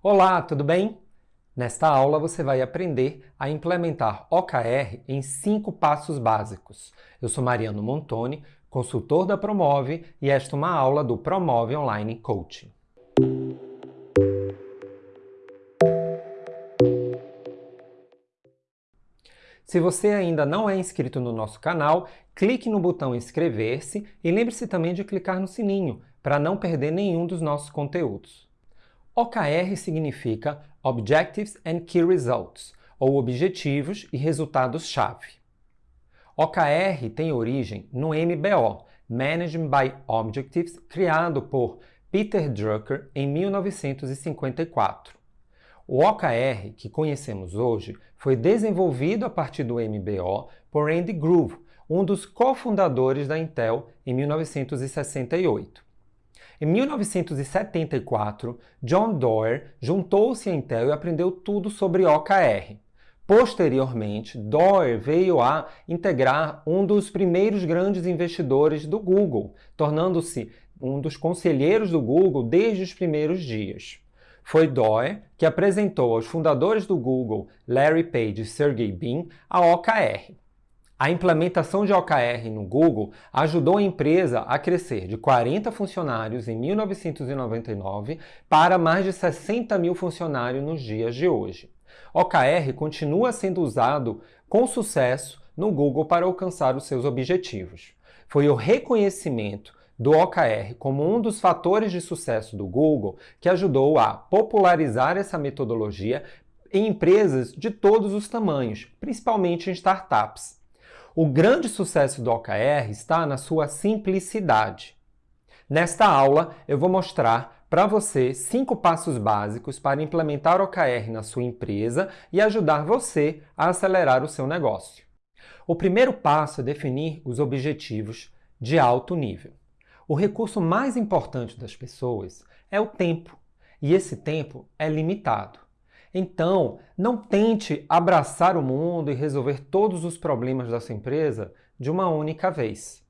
Olá, tudo bem? Nesta aula você vai aprender a implementar OKR em cinco passos básicos. Eu sou Mariano Montoni, consultor da Promove e esta é uma aula do Promove Online Coaching. Se você ainda não é inscrito no nosso canal, clique no botão inscrever-se e lembre-se também de clicar no sininho para não perder nenhum dos nossos conteúdos. OKR significa Objectives and Key Results, ou Objetivos e Resultados-Chave. OKR tem origem no MBO, Management by Objectives, criado por Peter Drucker em 1954. O OKR que conhecemos hoje foi desenvolvido a partir do MBO por Andy Grove, um dos cofundadores da Intel, em 1968. Em 1974, John Doerr juntou-se à Intel e aprendeu tudo sobre OKR. Posteriormente, Doerr veio a integrar um dos primeiros grandes investidores do Google, tornando-se um dos conselheiros do Google desde os primeiros dias. Foi Doerr que apresentou aos fundadores do Google, Larry Page e Sergey Brin, a OKR. A implementação de OKR no Google ajudou a empresa a crescer de 40 funcionários em 1999 para mais de 60 mil funcionários nos dias de hoje. OKR continua sendo usado com sucesso no Google para alcançar os seus objetivos. Foi o reconhecimento do OKR como um dos fatores de sucesso do Google que ajudou a popularizar essa metodologia em empresas de todos os tamanhos, principalmente em startups. O grande sucesso do OKR está na sua simplicidade. Nesta aula, eu vou mostrar para você cinco passos básicos para implementar OKR na sua empresa e ajudar você a acelerar o seu negócio. O primeiro passo é definir os objetivos de alto nível. O recurso mais importante das pessoas é o tempo, e esse tempo é limitado. Então, não tente abraçar o mundo e resolver todos os problemas da sua empresa de uma única vez.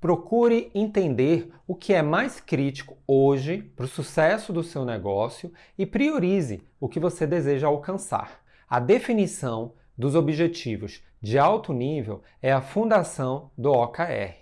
Procure entender o que é mais crítico hoje para o sucesso do seu negócio e priorize o que você deseja alcançar. A definição dos objetivos de alto nível é a fundação do OKR.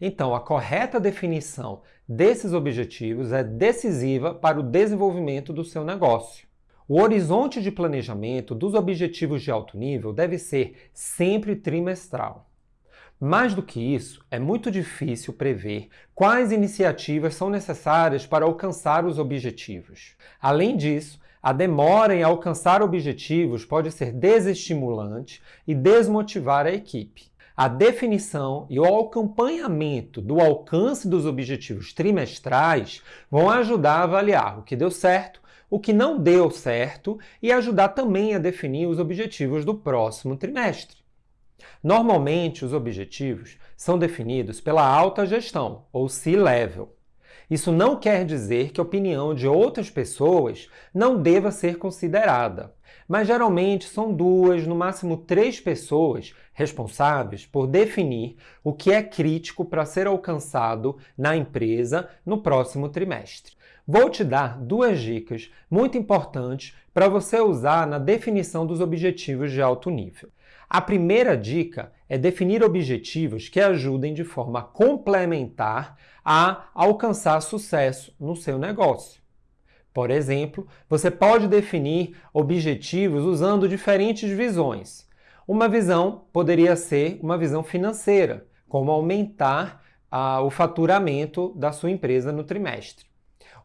Então, a correta definição desses objetivos é decisiva para o desenvolvimento do seu negócio. O horizonte de planejamento dos objetivos de alto nível deve ser sempre trimestral. Mais do que isso, é muito difícil prever quais iniciativas são necessárias para alcançar os objetivos. Além disso, a demora em alcançar objetivos pode ser desestimulante e desmotivar a equipe. A definição e o acompanhamento do alcance dos objetivos trimestrais vão ajudar a avaliar o que deu certo, o que não deu certo e ajudar também a definir os objetivos do próximo trimestre. Normalmente, os objetivos são definidos pela alta gestão, ou C-Level. Isso não quer dizer que a opinião de outras pessoas não deva ser considerada mas geralmente são duas, no máximo três pessoas responsáveis por definir o que é crítico para ser alcançado na empresa no próximo trimestre. Vou te dar duas dicas muito importantes para você usar na definição dos objetivos de alto nível. A primeira dica é definir objetivos que ajudem de forma complementar a alcançar sucesso no seu negócio. Por exemplo, você pode definir objetivos usando diferentes visões. Uma visão poderia ser uma visão financeira, como aumentar ah, o faturamento da sua empresa no trimestre.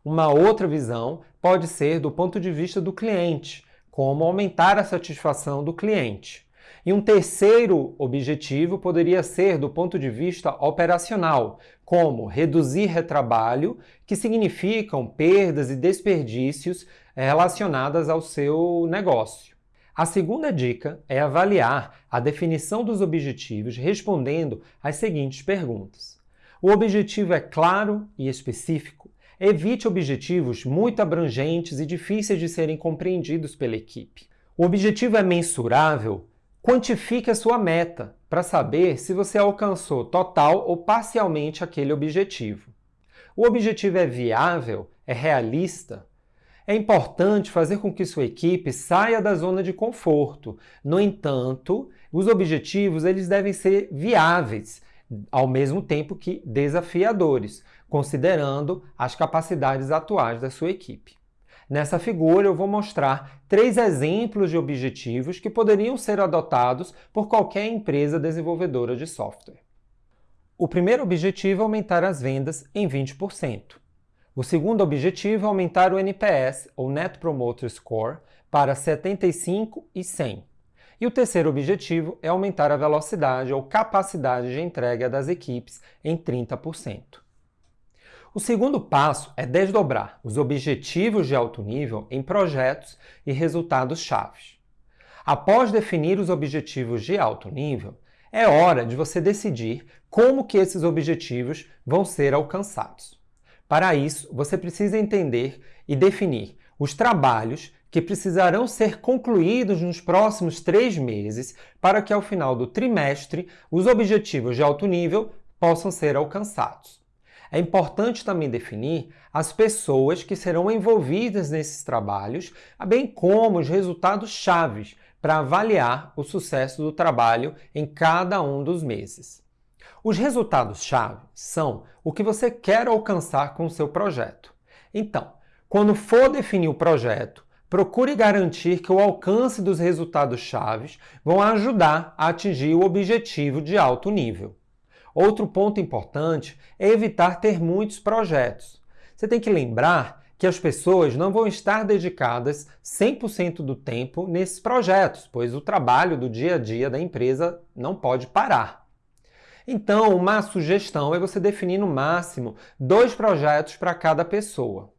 Uma outra visão pode ser do ponto de vista do cliente, como aumentar a satisfação do cliente. E um terceiro objetivo poderia ser do ponto de vista operacional, como reduzir retrabalho, que significam perdas e desperdícios relacionadas ao seu negócio. A segunda dica é avaliar a definição dos objetivos respondendo às seguintes perguntas. O objetivo é claro e específico? Evite objetivos muito abrangentes e difíceis de serem compreendidos pela equipe. O objetivo é mensurável? Quantifique a sua meta para saber se você alcançou total ou parcialmente aquele objetivo. O objetivo é viável? É realista? É importante fazer com que sua equipe saia da zona de conforto. No entanto, os objetivos eles devem ser viáveis, ao mesmo tempo que desafiadores, considerando as capacidades atuais da sua equipe. Nessa figura, eu vou mostrar três exemplos de objetivos que poderiam ser adotados por qualquer empresa desenvolvedora de software. O primeiro objetivo é aumentar as vendas em 20%. O segundo objetivo é aumentar o NPS, ou Net Promoter Score, para 75 e 100. E o terceiro objetivo é aumentar a velocidade ou capacidade de entrega das equipes em 30%. O segundo passo é desdobrar os objetivos de alto nível em projetos e resultados chaves. Após definir os objetivos de alto nível, é hora de você decidir como que esses objetivos vão ser alcançados. Para isso, você precisa entender e definir os trabalhos que precisarão ser concluídos nos próximos três meses para que, ao final do trimestre, os objetivos de alto nível possam ser alcançados. É importante também definir as pessoas que serão envolvidas nesses trabalhos, bem como os resultados chaves para avaliar o sucesso do trabalho em cada um dos meses. Os resultados-chave são o que você quer alcançar com o seu projeto. Então, quando for definir o projeto, procure garantir que o alcance dos resultados-chave vão ajudar a atingir o objetivo de alto nível. Outro ponto importante é evitar ter muitos projetos. Você tem que lembrar que as pessoas não vão estar dedicadas 100% do tempo nesses projetos, pois o trabalho do dia a dia da empresa não pode parar. Então, uma sugestão é você definir no máximo dois projetos para cada pessoa.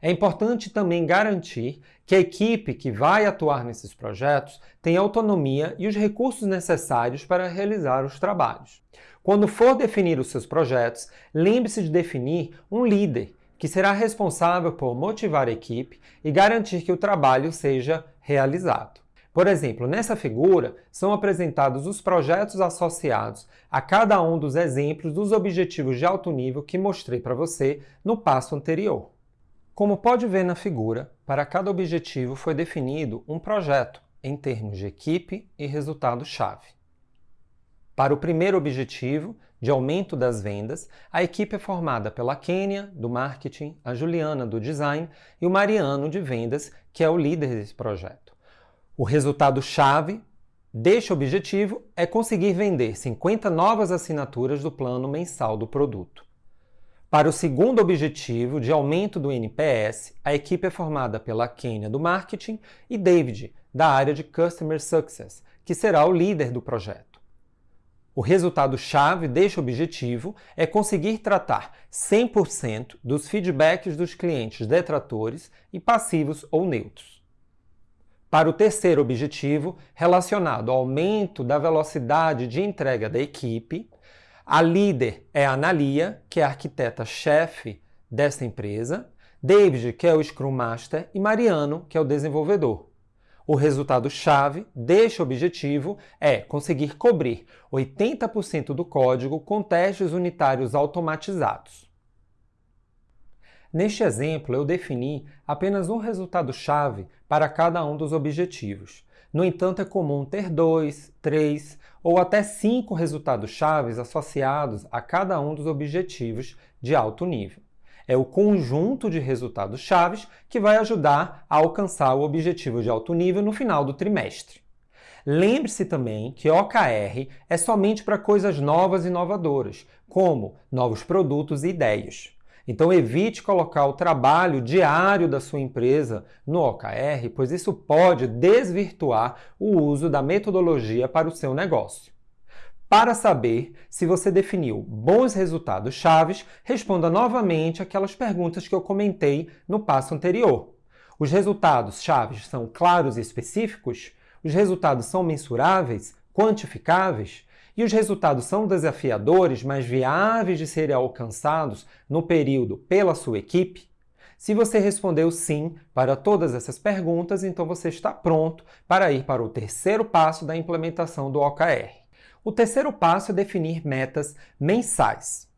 É importante também garantir que a equipe que vai atuar nesses projetos tem autonomia e os recursos necessários para realizar os trabalhos. Quando for definir os seus projetos, lembre-se de definir um líder que será responsável por motivar a equipe e garantir que o trabalho seja realizado. Por exemplo, nessa figura são apresentados os projetos associados a cada um dos exemplos dos objetivos de alto nível que mostrei para você no passo anterior. Como pode ver na figura, para cada objetivo foi definido um projeto em termos de equipe e resultado-chave. Para o primeiro objetivo, de aumento das vendas, a equipe é formada pela Kênia, do marketing, a Juliana, do design, e o Mariano, de vendas, que é o líder desse projeto. O resultado-chave deste objetivo é conseguir vender 50 novas assinaturas do plano mensal do produto. Para o segundo objetivo, de aumento do NPS, a equipe é formada pela Kenya do marketing e David, da área de Customer Success, que será o líder do projeto. O resultado-chave deste objetivo é conseguir tratar 100% dos feedbacks dos clientes detratores e passivos ou neutros. Para o terceiro objetivo, relacionado ao aumento da velocidade de entrega da equipe, a líder é a Analia, que é a arquiteta-chefe dessa empresa, David, que é o Scrum Master, e Mariano, que é o desenvolvedor. O resultado-chave deste objetivo é conseguir cobrir 80% do código com testes unitários automatizados. Neste exemplo, eu defini apenas um resultado-chave para cada um dos objetivos. No entanto, é comum ter dois, três ou até cinco resultados-chave associados a cada um dos objetivos de alto nível. É o conjunto de resultados-chave que vai ajudar a alcançar o objetivo de alto nível no final do trimestre. Lembre-se também que OKR é somente para coisas novas e inovadoras, como novos produtos e ideias. Então evite colocar o trabalho diário da sua empresa no OKR, pois isso pode desvirtuar o uso da metodologia para o seu negócio. Para saber se você definiu bons resultados chaves, responda novamente aquelas perguntas que eu comentei no passo anterior. Os resultados chaves são claros e específicos? Os resultados são mensuráveis, quantificáveis? E os resultados são desafiadores, mas viáveis de serem alcançados no período pela sua equipe? Se você respondeu sim para todas essas perguntas, então você está pronto para ir para o terceiro passo da implementação do OKR. O terceiro passo é definir metas mensais.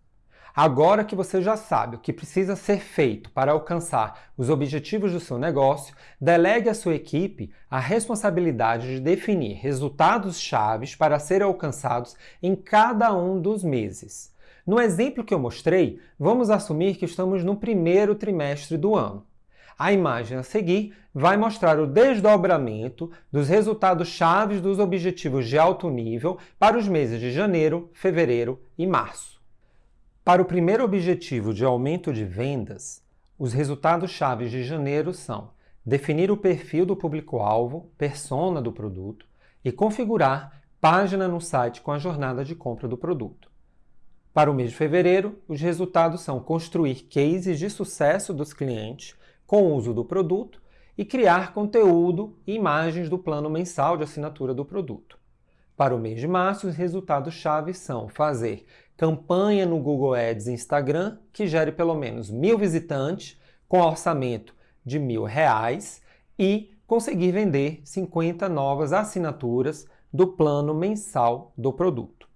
Agora que você já sabe o que precisa ser feito para alcançar os objetivos do seu negócio, delegue à sua equipe a responsabilidade de definir resultados chaves para serem alcançados em cada um dos meses. No exemplo que eu mostrei, vamos assumir que estamos no primeiro trimestre do ano. A imagem a seguir vai mostrar o desdobramento dos resultados chaves dos objetivos de alto nível para os meses de janeiro, fevereiro e março. Para o primeiro objetivo de aumento de vendas, os resultados chaves de janeiro são definir o perfil do público-alvo, persona do produto e configurar página no site com a jornada de compra do produto. Para o mês de fevereiro, os resultados são construir cases de sucesso dos clientes com o uso do produto e criar conteúdo e imagens do plano mensal de assinatura do produto. Para o mês de março, os resultados-chave são fazer campanha no Google Ads e Instagram que gere pelo menos mil visitantes com orçamento de mil reais e conseguir vender 50 novas assinaturas do plano mensal do produto.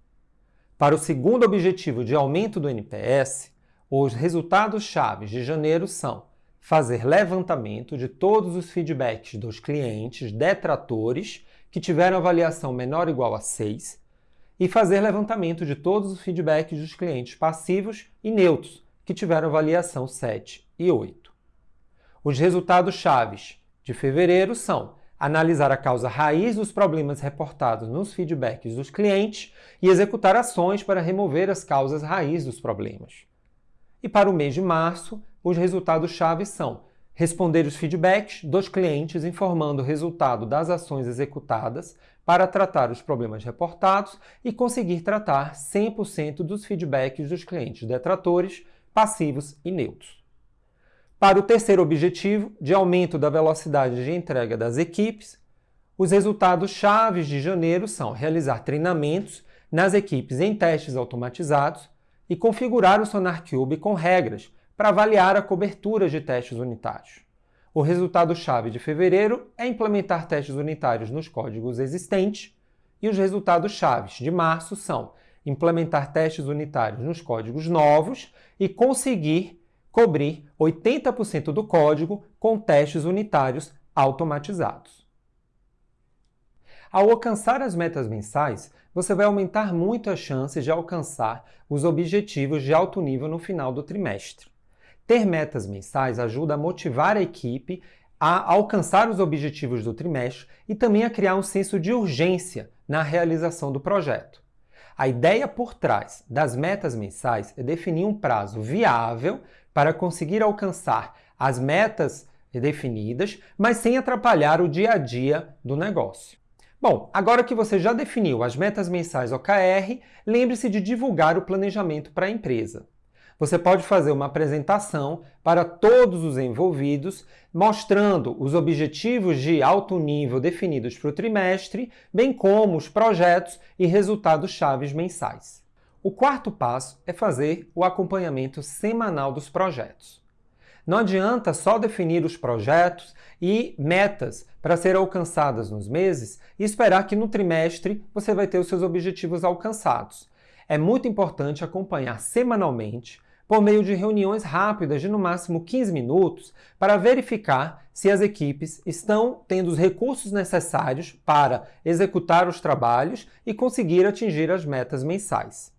Para o segundo objetivo de aumento do NPS, os resultados chaves de janeiro são fazer levantamento de todos os feedbacks dos clientes detratores que tiveram avaliação menor ou igual a 6 e fazer levantamento de todos os feedbacks dos clientes passivos e neutros que tiveram avaliação 7 e 8. Os resultados chaves de fevereiro são analisar a causa raiz dos problemas reportados nos feedbacks dos clientes e executar ações para remover as causas raiz dos problemas. E para o mês de março, os resultados chaves são responder os feedbacks dos clientes informando o resultado das ações executadas para tratar os problemas reportados e conseguir tratar 100% dos feedbacks dos clientes detratores, passivos e neutros. Para o terceiro objetivo, de aumento da velocidade de entrega das equipes, os resultados chaves de janeiro são realizar treinamentos nas equipes em testes automatizados e configurar o SonarCube com regras para avaliar a cobertura de testes unitários. O resultado-chave de fevereiro é implementar testes unitários nos códigos existentes, e os resultados-chave de março são implementar testes unitários nos códigos novos e conseguir cobrir 80% do código com testes unitários automatizados. Ao alcançar as metas mensais, você vai aumentar muito as chances de alcançar os objetivos de alto nível no final do trimestre. Ter metas mensais ajuda a motivar a equipe a alcançar os objetivos do trimestre e também a criar um senso de urgência na realização do projeto. A ideia por trás das metas mensais é definir um prazo viável para conseguir alcançar as metas definidas, mas sem atrapalhar o dia a dia do negócio. Bom, agora que você já definiu as metas mensais OKR, lembre-se de divulgar o planejamento para a empresa você pode fazer uma apresentação para todos os envolvidos, mostrando os objetivos de alto nível definidos para o trimestre, bem como os projetos e resultados chaves mensais. O quarto passo é fazer o acompanhamento semanal dos projetos. Não adianta só definir os projetos e metas para serem alcançadas nos meses e esperar que no trimestre você vai ter os seus objetivos alcançados. É muito importante acompanhar semanalmente por meio de reuniões rápidas de no máximo 15 minutos para verificar se as equipes estão tendo os recursos necessários para executar os trabalhos e conseguir atingir as metas mensais.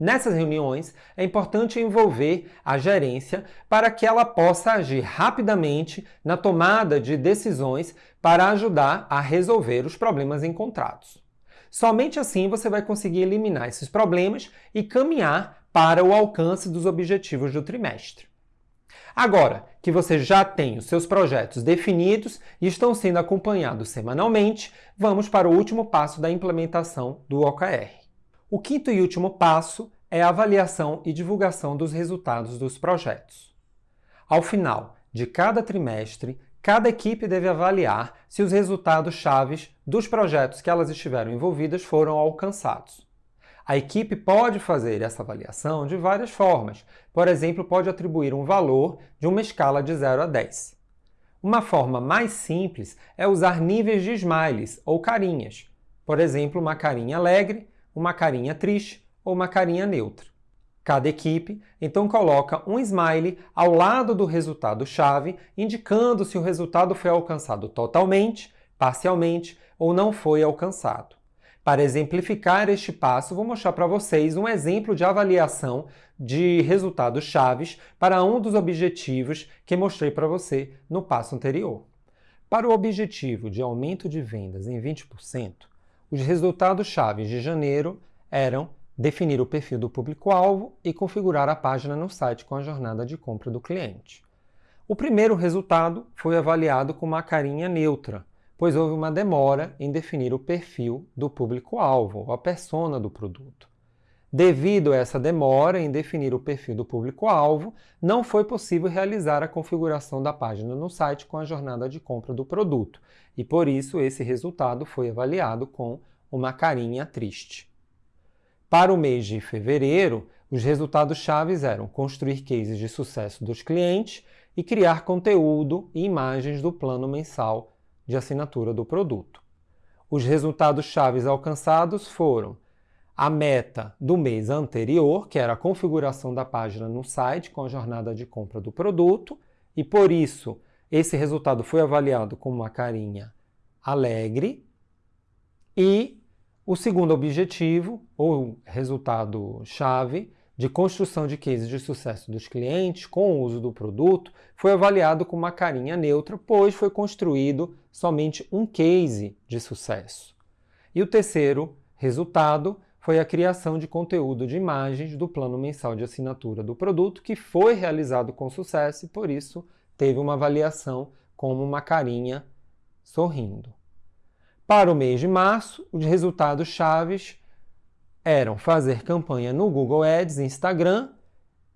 Nessas reuniões, é importante envolver a gerência para que ela possa agir rapidamente na tomada de decisões para ajudar a resolver os problemas encontrados. Somente assim você vai conseguir eliminar esses problemas e caminhar para o alcance dos objetivos do trimestre. Agora que você já tem os seus projetos definidos e estão sendo acompanhados semanalmente, vamos para o último passo da implementação do OKR. O quinto e último passo é a avaliação e divulgação dos resultados dos projetos. Ao final de cada trimestre, cada equipe deve avaliar se os resultados chaves dos projetos que elas estiveram envolvidas foram alcançados. A equipe pode fazer essa avaliação de várias formas. Por exemplo, pode atribuir um valor de uma escala de 0 a 10. Uma forma mais simples é usar níveis de smileys ou carinhas. Por exemplo, uma carinha alegre, uma carinha triste ou uma carinha neutra. cada equipe, então coloca um smiley ao lado do resultado-chave, indicando se o resultado foi alcançado totalmente, parcialmente ou não foi alcançado. Para exemplificar este passo, vou mostrar para vocês um exemplo de avaliação de resultados chaves para um dos objetivos que mostrei para você no passo anterior. Para o objetivo de aumento de vendas em 20%, os resultados chaves de janeiro eram definir o perfil do público-alvo e configurar a página no site com a jornada de compra do cliente. O primeiro resultado foi avaliado com uma carinha neutra, pois houve uma demora em definir o perfil do público-alvo, ou a persona do produto. Devido a essa demora em definir o perfil do público-alvo, não foi possível realizar a configuração da página no site com a jornada de compra do produto, e por isso esse resultado foi avaliado com uma carinha triste. Para o mês de fevereiro, os resultados chaves eram construir cases de sucesso dos clientes e criar conteúdo e imagens do plano mensal de assinatura do produto. Os resultados chaves alcançados foram a meta do mês anterior, que era a configuração da página no site com a jornada de compra do produto, e por isso esse resultado foi avaliado com uma carinha alegre, e o segundo objetivo, ou resultado-chave, de construção de cases de sucesso dos clientes com o uso do produto, foi avaliado com uma carinha neutra, pois foi construído somente um case de sucesso. E o terceiro resultado foi a criação de conteúdo de imagens do plano mensal de assinatura do produto, que foi realizado com sucesso e, por isso, teve uma avaliação como uma carinha sorrindo. Para o mês de março, os resultados chaves eram fazer campanha no Google Ads Instagram,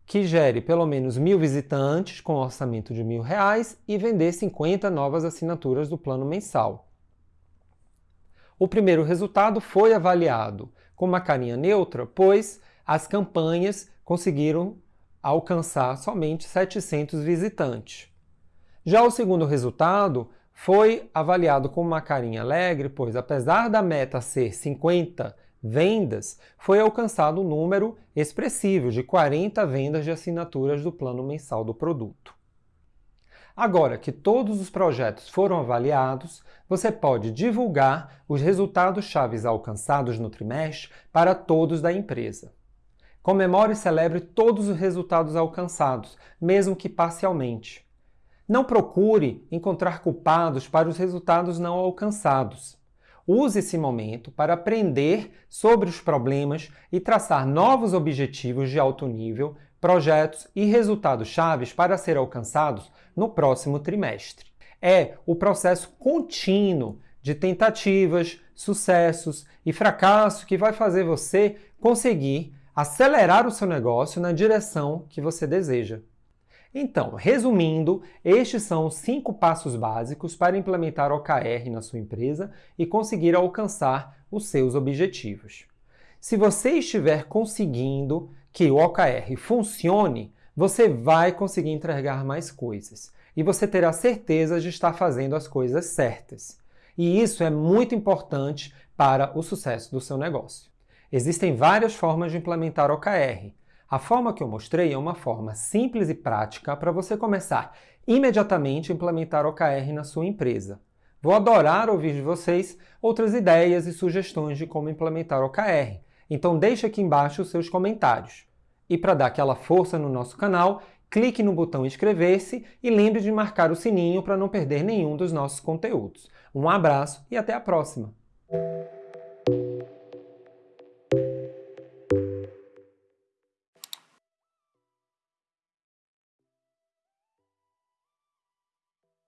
que gere pelo menos mil visitantes com orçamento de mil reais e vender 50 novas assinaturas do plano mensal. O primeiro resultado foi avaliado com uma carinha neutra, pois as campanhas conseguiram alcançar somente 700 visitantes. Já o segundo resultado foi avaliado com uma carinha alegre, pois apesar da meta ser 50 vendas, foi alcançado um número expressivo de 40 vendas de assinaturas do plano mensal do produto. Agora que todos os projetos foram avaliados, você pode divulgar os resultados chaves alcançados no trimestre para todos da empresa. Comemore e celebre todos os resultados alcançados, mesmo que parcialmente. Não procure encontrar culpados para os resultados não alcançados. Use esse momento para aprender sobre os problemas e traçar novos objetivos de alto nível, projetos e resultados chaves para ser alcançados no próximo trimestre. É o processo contínuo de tentativas, sucessos e fracasso que vai fazer você conseguir acelerar o seu negócio na direção que você deseja. Então, resumindo, estes são os cinco passos básicos para implementar OKR na sua empresa e conseguir alcançar os seus objetivos. Se você estiver conseguindo que o OKR funcione, você vai conseguir entregar mais coisas e você terá certeza de estar fazendo as coisas certas. E isso é muito importante para o sucesso do seu negócio. Existem várias formas de implementar OKR, a forma que eu mostrei é uma forma simples e prática para você começar imediatamente a implementar OKR na sua empresa. Vou adorar ouvir de vocês outras ideias e sugestões de como implementar OKR, então deixe aqui embaixo os seus comentários. E para dar aquela força no nosso canal, clique no botão inscrever-se e lembre de marcar o sininho para não perder nenhum dos nossos conteúdos. Um abraço e até a próxima!